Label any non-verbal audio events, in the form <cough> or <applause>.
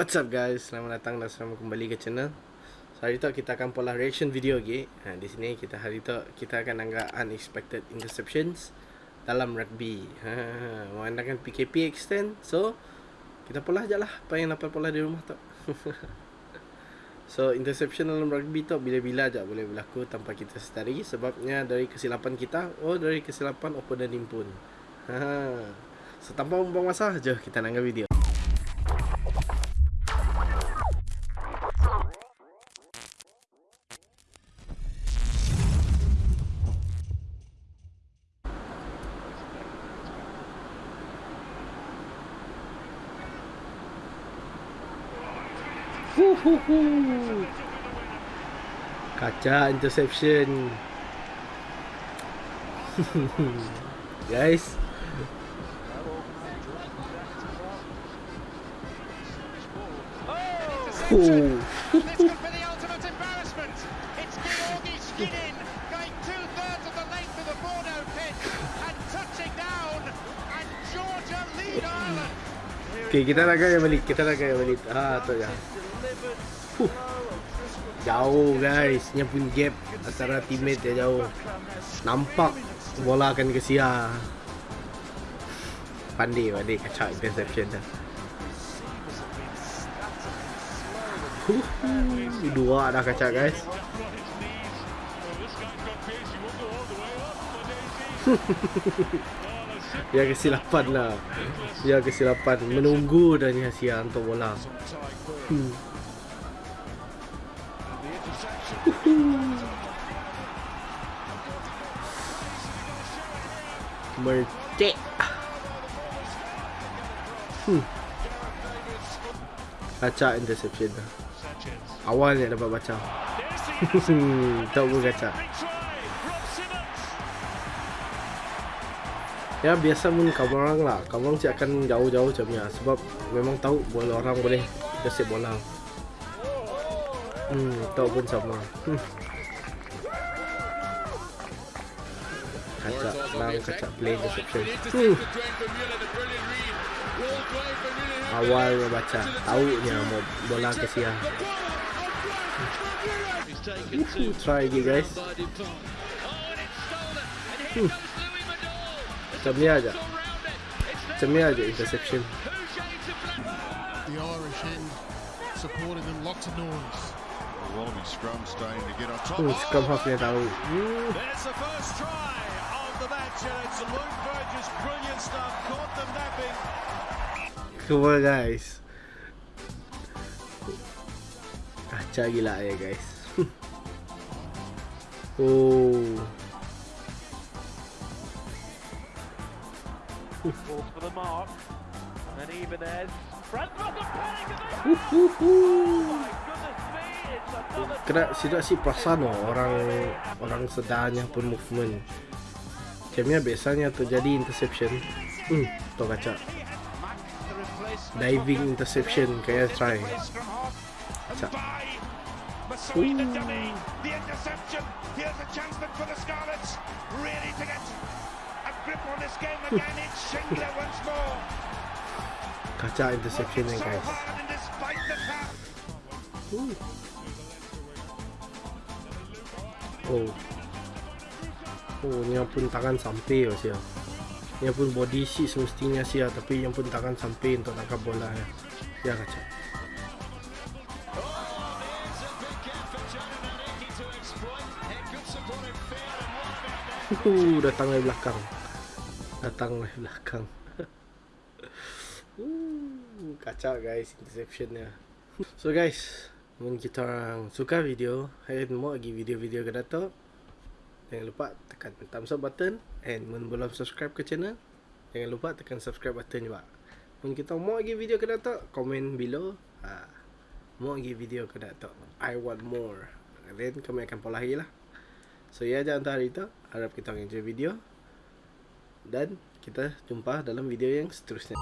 What's up guys? Selamat datang dan selamat kembali ke channel. So, hari tu kita akan pola reaction video lagi. Ha, di sini kita hari tu kita akan anggap unexpected interceptions dalam rugby. Ha, mengandalkan PKP extend. So, kita pola je lah apa yang dapat pola di rumah tu. <laughs> so, interception dalam rugby tu bila-bila aja boleh berlaku tanpa kita sedari sebabnya dari kesilapan kita oh dari kesilapan opponent pun. Ha. So, tanpa membuang masa, jom kita nangga video. Huhuhu. Kaca interception. <laughs> Guys. This Okay, kita nak gaya balik. Kita nak gaya balik. Ah, tu ya. Huh. Jauh guys. Nya pun gap antara teammate dia jauh. Nampak bola akan ke sia. Pandai, pandai kacau interception dah. Huh. Dua dah kacau guys. <laughs> Dia kesilapan lah. Dia kesilapan Menunggu dan Sia untuk bola. Hmm. Merdek. Hmm. Baca interception dah. Awal ni dapat baca. <laughs> Tak pun kaca Ya biasa pun kawan orang lah Kawan orang akan jauh-jauh macam ni lah Sebab memang tahu bola orang boleh Kasih bola Hmm, tahu pun sama hmm. Kacak, lang kacak play interception hmm. Awal baca Tahu ni lah bola kasih lah hmm. Try lagi guys hmm. Macam ni aja. Macam ni aja interception. The Irish end supported them lots of noise. Wallaby scrum starting to get on top. Oh, scrum half ni tahu. There's the first try of the match, and it's Luke Burgess' brilliant stuff. Caught them napping. Come on guys. Kacau gila ya eh, guys. <laughs> oh. For the mark. And Ibanez. Another Kena tidak si perasan oh, orang orang sedanya pun movement. Macamnya biasanya terjadi interception. Hmm, tu kaca. Diving interception kayak try. Kaca. Masui the dummy, the interception. Here's a chance then for the Scarlets. Really to get Kaca interception ni guys. Oh. Oh, ni pun tangan sampai oh sia. Ni pun body sheet semestinya sia tapi yang pun tangan sampai untuk tangkap bola ya. Ya kaca. Uh, datang dari belakang. Datang dari belakang. uh, kacau guys interceptionnya. So guys, mun kita orang suka video, and mau lagi video-video ke dato, jangan lupa tekan thumbs up button and mun belum subscribe ke channel, jangan lupa tekan subscribe button juga. Mun kita mau lagi video ke dato, komen below. Ha, mau lagi video ke dato. I want more. Then kami akan pola lagi lah. So ya jangan tahu hari itu Harap kita enjoy video Dan kita jumpa dalam video yang seterusnya